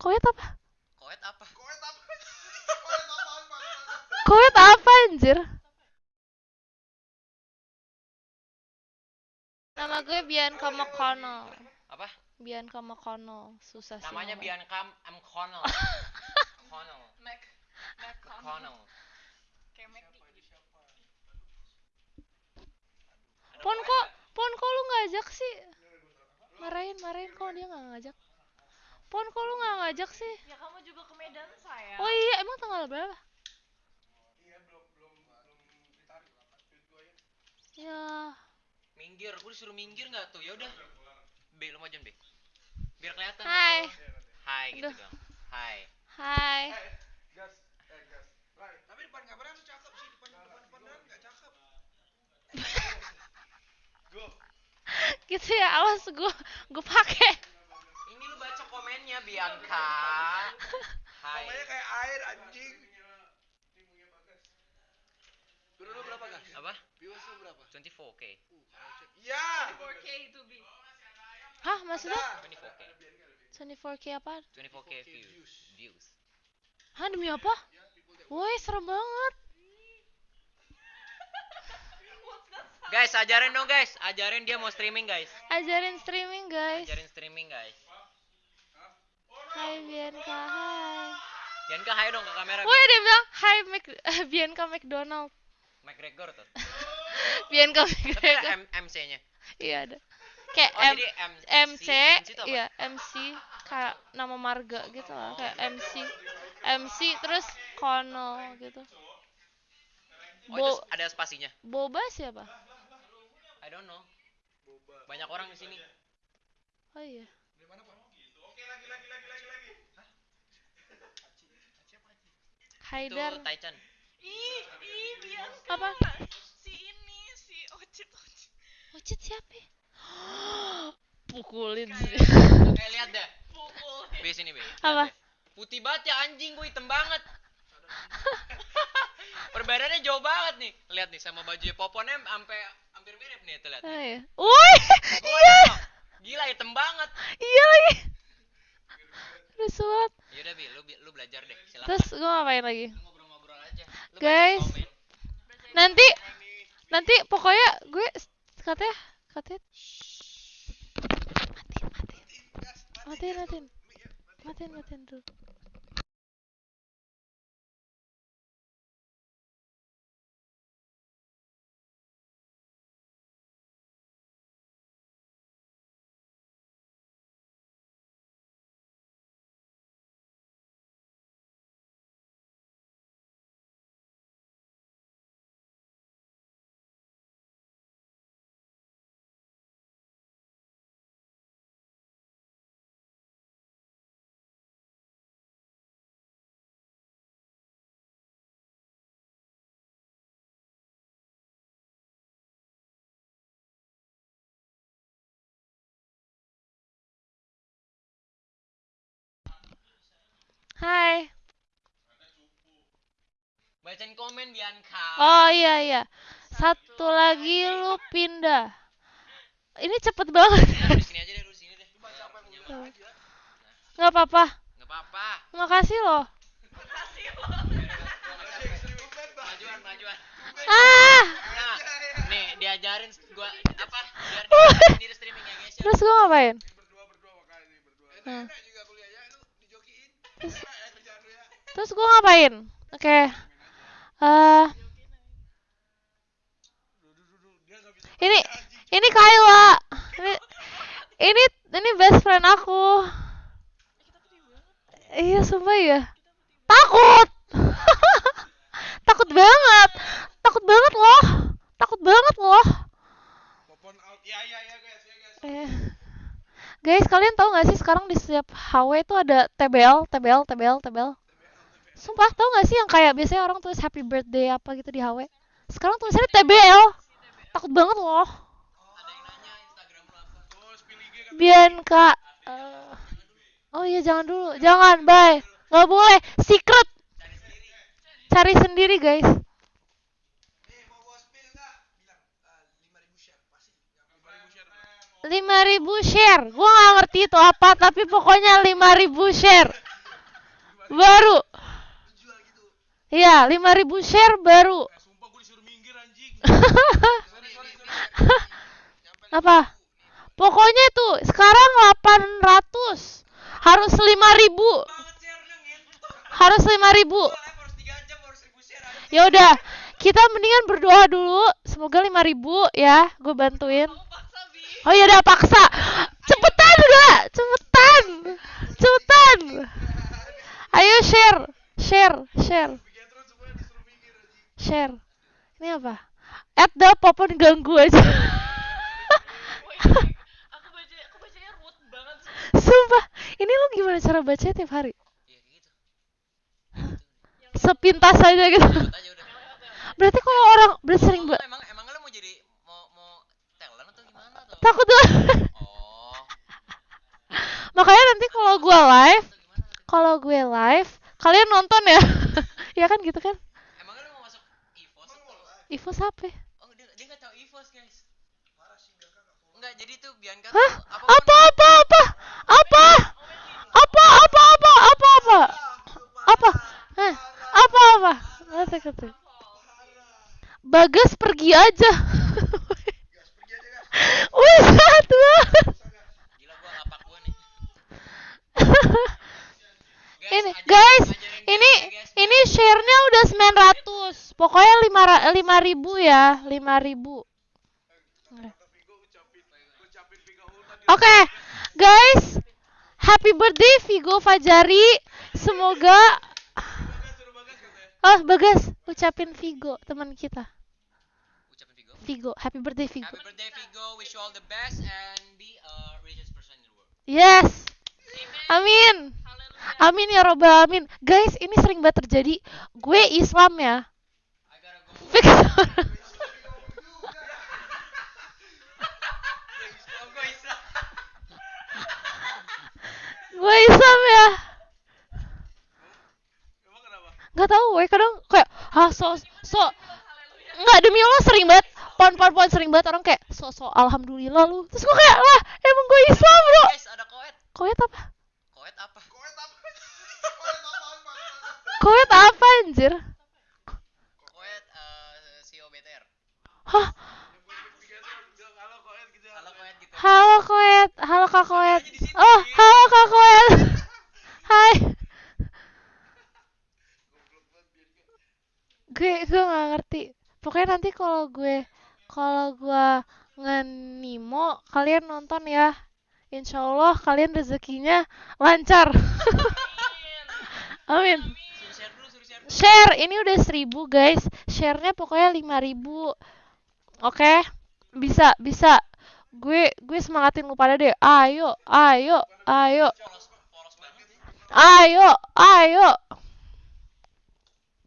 Koet apa? Koet apa? Koet apa? Koet apa anjir? Nama gue Bianca McConnell. Apa? Bianca McConnell. Susah sih. Namanya namanya. Bianca M. Connell. Connell. Mac Mac Connell. kayak Mac Pon kok, Pon kok lu ngajak sih? Marahin, marahin kok dia nggak ngajak. Pon kok lu nggak ngajak sih? ya kamu juga ke Medan saya Oh iya, emang tanggal berapa? Iya, belum belum belum ditarik lah, ya. Ya, Minggir, gue disuruh minggir nggak tuh? Ya udah. B, lu majuin B. Biar kelihatan. Hai. Hai gitu dong. Hai. hai. Eh, gas, eh gas. Rai, tapi depan kamera lu cakep sih, depan depan depan enggak cakep. Go. Gitu ya, awas gue, gue pakai. Baca komennya Bianca. Hai. Namanya kayak air anjing. Dulu lu berapa, Gas? Apa? Viewers lu berapa? 24k. Iya. 4K itu bi Hah, maksudnya? 24k. 24k apa? 24k views. Views. Hah, demi apa? Woi, serem banget. Guys, ajarin dong guys. Ajarin dia mau streaming guys. Ajarin streaming, guys. Ajarin streaming guys. Hai Bianca, hai. Bianca hai dong ke kamera. Woi, dia bilang, hai Mac Bianca McDonald. McGregor tuh. Bianca Tapi ada McGregor. MC-nya. Iya ada. Kayak Oh, M MC, MC iya MC kayak nama marga gitu lah, kayak MC. MC terus Kono gitu. Oh, itu ada spasinya. Boba siapa? I don't know. Banyak orang di sini. Oh iya. Di mana, Pak? Oke, lagi lagi lagi lagi lagi. Itu Haidar. Taichan. ih ih Bianca Apa? si ini si Ocit Ocit Ocit siapa? ya? Pukulin sih. Oke, lihat deh. pukul B sini, B. Apa? Putih banget ya anjing, gue hitam banget. Perbedaannya jauh banget nih. Lihat nih sama baju Poponnya sampai hampir mirip nih, tuh lihat. Oh iya. Woi, iya. Gila hitam banget. iya lagi. Lucu banget. Yaudah, Bi, lu lu belajar deh. Silakan. Terus gue ngapain lagi? Ngobrol-ngobrol aja. Lu Guys. Nanti, nanti pokoknya gue katanya, katanya. Matiin, matiin. Matiin, matiin. Matiin, matiin dulu. Hai. Bacain komen Bianca. Oh iya iya. Satu lagi lu pindah. Ini cepet banget. Nah, di sini aja deh, lu di sini deh. Nyaman. Nggak apa-apa. Nggak apa-apa. Makasih loh. Majuan, majuan. Ah. Nah, nih diajarin gua apa? Biar dia sendiri streaming ya, guys. ya. Terus gue ngapain? Berdua berdua makanya berdua. Enak juga kuliahnya lu dijokiin. Terus, gue ngapain? Oke. Eh, nggak bisa ini ini Kayla. Ini ini ini best friend aku. Iya, sumpah ya. Takut. Takut banget. Takut banget loh. Takut banget loh. Ya ya ya ya. Eh. Guys, kalian tahu gak sih sekarang di setiap HW itu ada TBL, TBL, TBL, TBL. Sumpah tau gak sih yang kayak biasanya orang tulis happy birthday apa gitu di HW? Sekarang tulisannya TBL. Takut banget loh. Bian kak. Uh, oh iya jangan dulu, jangan bye. Gak boleh, secret. Cari sendiri guys. lima ribu share, gue gak ngerti itu apa, tapi pokoknya lima ribu share, baru. Iya, 5000 share baru. Eh, sumpah gue disuruh minggir anjing. Sorry, sorry, sorry. Apa? Pokoknya tuh sekarang 800 harus 5000 Banget share-nya ngentot. harus 5000 Gua live harus 3 jam baru 1000 share anjing. ya udah kita mendingan berdoa dulu semoga 5000 ya gue bantuin oh ya udah paksa cepetan udah cepetan cepetan ayo share share share Bikin terus semuanya disuruh minggir anjing. Share. Ini apa? At the popon ganggu aja. Sumpah ini lu gimana cara baca tiap hari? Iya, gitu. sepintas aja gitu. Aja berarti kalau orang berarti sering ba- emang emang lu mau jadi mau mau talent atau gimana atau? takut tuh Oh. makanya nanti kalau gue live kalau gue live kalian nonton ya. Ya kan gitu kan Ivo siapa? Oh, dia, dia gak tahu Ivo, guys. Marah sih Bianca gak follow. Enggak, jadi tuh Bianca Hah? apa apa apa apa? Apa? Apa apa apa apa apa? Apa? Eh, apa apa? Nah, apa kata. Bagas pergi aja. Wih, satu. Gila gua ngapak gua nih. Guys, guys, ini ini share-nya udah 900 pokoknya 5 5000 ya 5000 Vigo ucapin ucapin Vigo Hultan di Oke, guys, happy birthday Vigo Fajari. Semoga oh Bagas ucapin Vigo teman kita. Ucapin Vigo. Vigo, happy birthday Vigo. Happy birthday Vigo, wish you all the best and be a richest person in the world. Yes. Amin. Amin ya robbal alamin. Guys, ini sering banget terjadi. Gue Islam ya. Go. Fix. Gue Islam ya. Gak tahu, gue kadang kayak ah so so Enggak demi Allah sering banget pon pon pon sering banget orang kayak so so alhamdulillah lu terus gue kayak lah emang gue Islam bro Guys, ada koet. koet apa Koet apa? Koet apa? Koet apaan, Pak? Koet apa anjir? Koet eh CEO BTR. hah? Halo Koet gitu. Halo gitu. halo koet. Halo kak koet. Oh halo kak koet. Hai. Gue gue nggak ngerti. Pokoknya nanti kalau gue kalau gue ngenimo kalian nonton ya. Insya Allah kalian rezekinya lancar. Amin. Suruh share ini udah 1000 guys. Share-nya pokoknya 5000 oke? Bisa bisa. Gue gue semangatin lu pada deh. Ayo ayo ayo. Ayo ayo.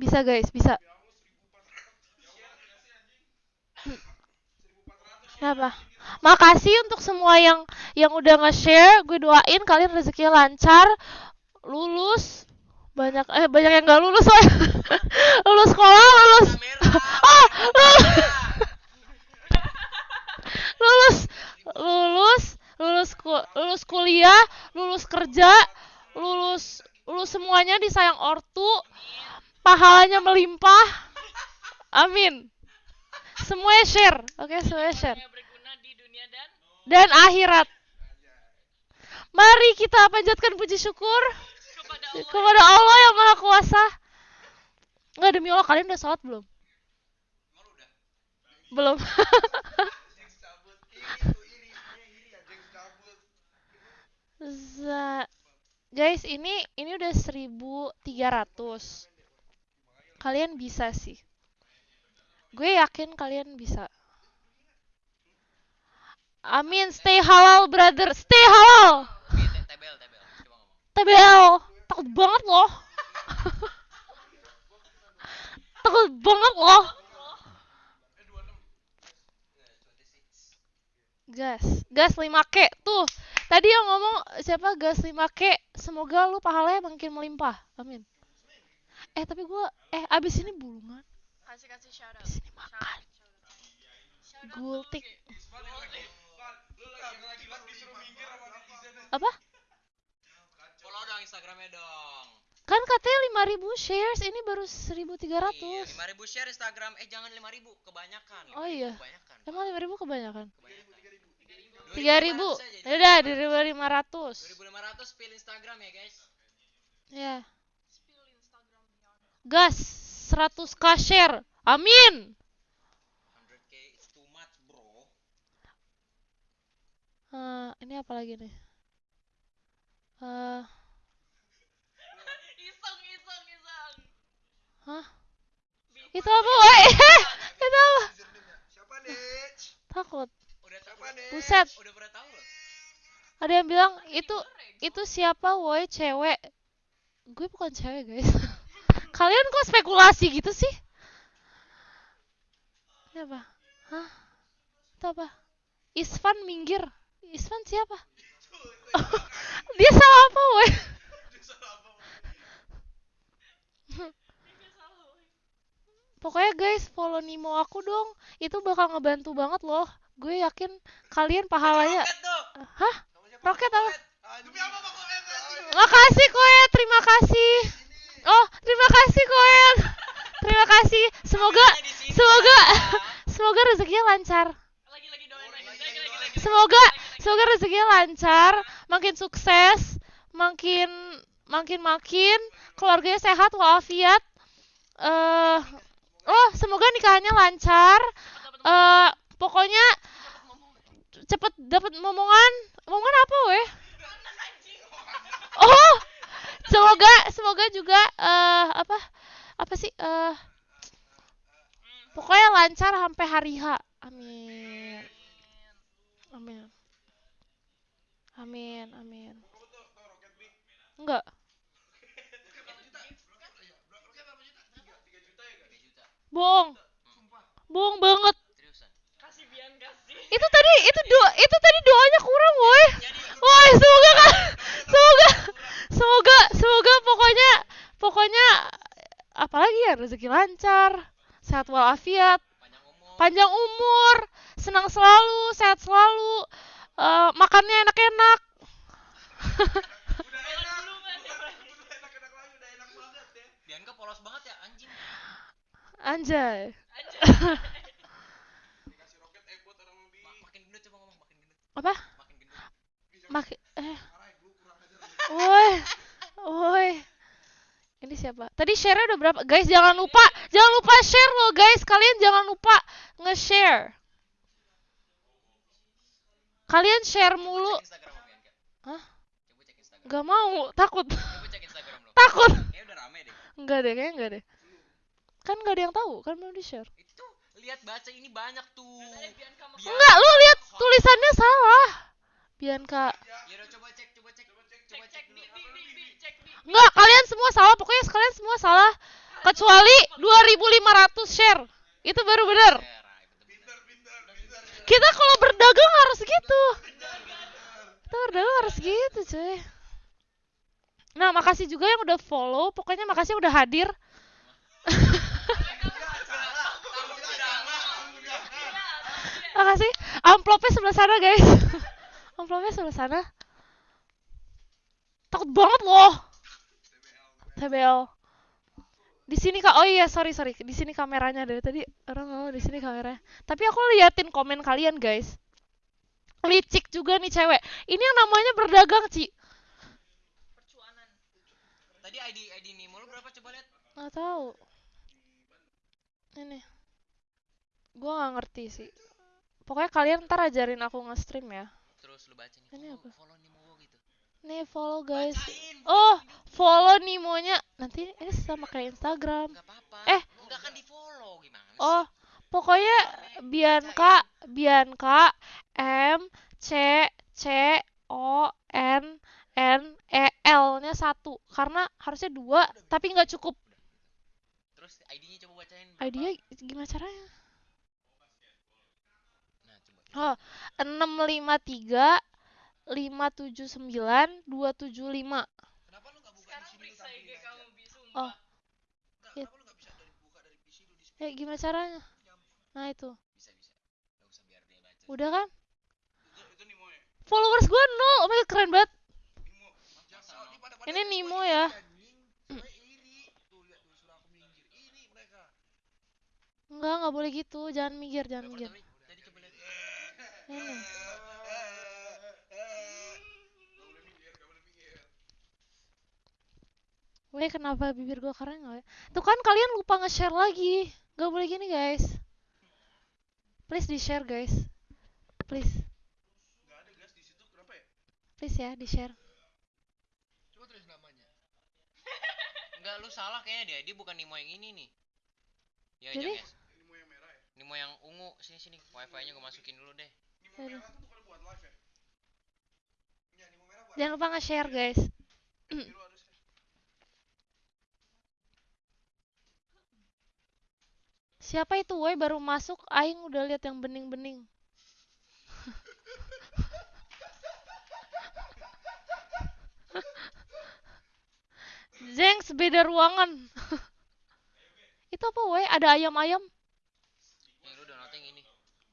Bisa guys bisa. Kenapa? Makasih untuk semua yang yang udah nge-share, gue doain kalian rezekinya lancar, lulus, banyak eh banyak yang nggak lulus soalnya. lulus sekolah, lulus. Ah, lulus. lulus, lulus, lulus, ku- lulus kuliah, lulus kerja, lulus, lulus semuanya disayang ortu, pahalanya melimpah. Amin. Semuanya share, oke share di dunia dan dan akhirat. Mari kita panjatkan puji syukur kepada Allah. yang Maha Kuasa. Enggak demi Allah kalian udah sholat belum? Belum. Ya Guys, ini ini udah 1300. Kalian bisa sih. Gue yakin kalian bisa. Amin, stay halal brother, stay halal. Tebel, tebel. Takut banget loh. takut banget loh. Gas, gas 5K tuh. Tadi yang ngomong siapa gas 5K, semoga lu pahalanya makin melimpah. Amin. Eh tapi gua eh abis ini bulungan, Kasih kasih shout out. abis ini makan. Gultik. Pan, lu lagi lu lagi lagi pas disuruh minggir sama netizen. Apa? Follow dong Instagramnya dong. Kan katanya 5000 shares, ini baru 1300. Iya, 5000 share Instagram. Eh jangan 5000, kebanyakan. Oh 5.000 iya. Kebanyakan. Emang 5000 kebanyakan? Kebanyakan. 3000. 2500 aja, Ya udah, 2500. 2500 pil Instagram ya, guys. Ya. Spill Instagramnya. Gas 100k share. Amin. 100k it's too much, bro. Eh, ini apa lagi nih? Eh, hah? Itu apa, woi? Itu apa? Siapa nih? Takut. Udah. Siapa? Buset. Udah pernah tahu loh. Ada yang bilang itu itu siapa, woi? Cewek. Gue bukan cewek, guys. Kalian kok spekulasi gitu sih? Ini apa? Hah? Itu apa? Isfan minggir. Isfan siapa? Dia salah apa, woi? Ini salah, woy. Pokoknya guys, follow Nimo aku dong. Itu bakal ngebantu banget loh. Gue yakin kalian pahalanya. Hah? Roket apa? Anjing? Makasih Koen, terima kasih. Oh, terima kasih Koen. Terima kasih. Semoga semoga semoga rezekinya lancar. Semoga semoga rezekinya lancar, makin sukses, makin makin makin keluarganya sehat walafiat. Eh oh, semoga nikahannya lancar. Eh pokoknya cepet dapat momongan. Momongan apa weh? Oh, semoga semoga juga eh apa apa sih eh pokoknya lancar sampai hari H. Amin. Amin. Amin, amin. Enggak. Bohong. Bohong banget. Seriusan. Kasih Bian, kasih. Itu tadi itu doa itu tadi doanya kurang, woi. Woi, semoga kan semoga semoga semoga pokoknya pokoknya apalagi ya rezeki lancar, sehat walafiat, Panjang umur. panjang umur, senang selalu, sehat selalu, eh, makannya enak-enak. Udah enak. dulu, Mas, ya, Mas. Udah enak-enak lagi, udah enak banget ya. Bianca polos banget ya anjing. Anjay. Aja. Dikasih roket eh buat orang lebih. Ma- makin gendut coba ngomong gendut. Apa? Makin eh. Woi, woi. Ini siapa? Tadi share udah berapa? Guys, jangan lupa, jangan lupa share loh, guys. Kalian jangan lupa nge-share. Kalian share mulu. Hah? Gak mau, takut. Takut. Kayaknya udah rame deh. Enggak deh, kayaknya enggak deh. Kan gak ada yang tahu, kan belum di-share. Itu lihat baca ini banyak tuh. Enggak, lu lihat tulisannya salah. Bianca. Ya udah coba cek, coba cek, coba cek, cek, coba cek cek di, dulu. di, di, di, cek di. Enggak, kalian semua salah. Pokoknya kalian semua salah. Kecuali 2500 share. Itu baru bener. Share. Kita kalau berdagang harus gitu. Kita berdagang harus gitu, cuy. Nah, makasih juga yang udah follow. Pokoknya makasih yang udah hadir. Makasih. Amplopnya sebelah sana, guys. Amplopnya sebelah sana. Takut banget loh. TBL. Di sini kak, oh iya sorry sorry, di sini kameranya dari tadi orang ngomong di sini kameranya. Tapi aku liatin komen kalian guys. Licik juga nih cewek. Ini yang namanya berdagang Ci. Percuanan. Tadi ID ID Nimo lu berapa coba lihat? Nggak tahu. Ini. Gua nggak ngerti sih. Pokoknya kalian ntar ajarin aku nge-stream ya. Terus lu baca nih. Ini follow, apa? Follow Nimo gitu. Nih follow guys. Bacain, Oh, follow Nimonya. Nanti ini sama kayak Instagram. Enggak apa-apa. Eh. enggak kan di-follow gimana sih? Oh, pokoknya Bianca, Bianca, M, C, C, O, N, N, E, L-nya satu. Karena harusnya dua, tapi nggak cukup. Terus ID-nya coba bacain. ID-nya gimana caranya? oh, 653 579 275. Kenapa lu sembilan buka Sekarang oh. iya. di sini? IG. Oh. Enggak, ya. Eh, gimana caranya? Nah, itu. Udah kan? Followers gua nol. Oh my god, keren banget. Ini Nimo ya. Enggak, enggak boleh gitu. Jangan minggir, jangan minggir. Gak gak minggir. Weh, kenapa bibir gue keren ya? Tuh kan kalian lupa nge-share lagi. Gak boleh gini, guys. Please di-share, guys. Please. Gak ada gas di situ, kenapa ya? Please ya, di-share. Coba tulis namanya. Enggak, lu salah kayaknya dia. Dia bukan Nimo yang ini nih. Ya, Jadi? guys. Mau yang merah ya? Nimo yang ungu. Sini sini. Wifi-nya gue masukin dulu deh. Jangan lupa nge-share, guys. Siapa itu, woi? Baru masuk, Aing udah lihat yang bening-bening. Zengs, beda ruangan. itu apa, woi? Ada ayam-ayam?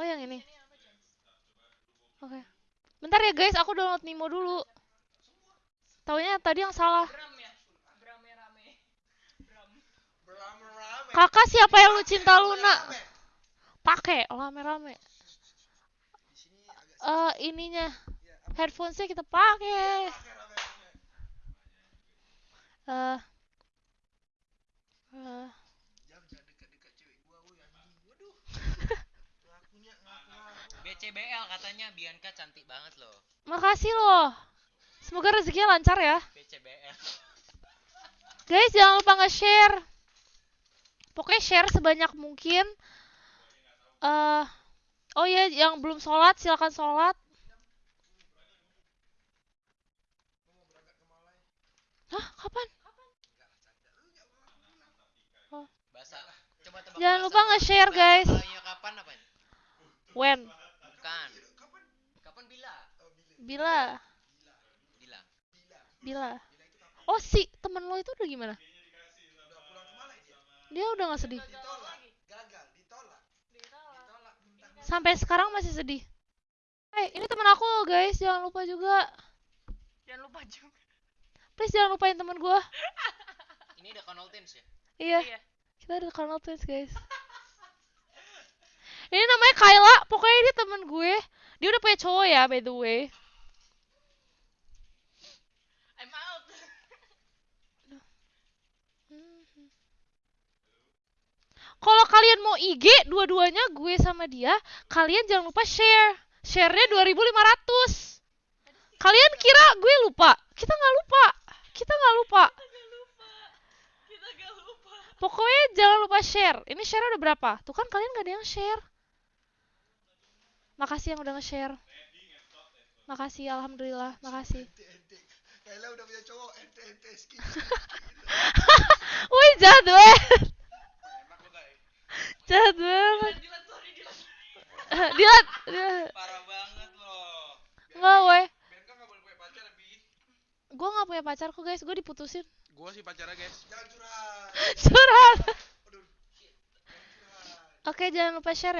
Oh, yang ini. Oke. Bentar ya, guys. Aku download Nimo dulu. Taunya tadi yang salah. Kakak siapa yang lu cinta Luna? Pakai rame-rame. Eh, ininya ya, apa? headphonesnya kita pakai. Eh. eh, Jangan jangan dekat-dekat cewek gua, woi anjing. Waduh. Ngakunya ngaku-ngaku. BCBL katanya Bianca cantik banget loh. makasih loh. Semoga rezekinya lancar ya. BCBL. Guys, jangan lupa nge-share. Pokoknya share sebanyak mungkin. Eh, oh ya, yang belum sholat silakan sholat. Hah, kapan? Tebak Jangan lupa nge-share, guys. Kapan apa? When? Bila? Bila? Bila. Bila? Oh, si temen lo itu udah gimana? Udah pulang ke Malai dia. Dia udah gak sedih. Sampai sekarang masih sedih. Hey, ini temen aku guys, jangan lupa juga. Jangan lupa juga. Please jangan lupain temen gua. Ini ada Conal Teens ya? Iya, Iya. kita ada Colonel Twins guys. Ini namanya Kayla, pokoknya ini temen gue. Dia udah punya cowok ya, by the way. I'm out. Kalau kalian mau IG, dua-duanya gue sama dia, kalian jangan lupa share. Share-nya 2500. Kalian kira gue lupa? Kita nggak lupa. Kita nggak lupa. Kita gak lupa. Kita gak lupa. Pokoknya jangan lupa share. Ini share udah berapa? Tuh kan kalian gak ada yang share. Makasih yang udah nge-share. Makasih, alhamdulillah. Makasih. Kayla udah punya cowok, ente-ente skin. Wih, jahat banget. Enak lo guys. Jahat banget. Dilan, sorry. Dilat. Dilat. Parah banget loh. Nggak, weh. Gue gak punya pacar kok, guys. Gue diputusin. Gua sih pacarnya, guys. Jangan curhat. Curhat. Oke, jangan lupa share ya.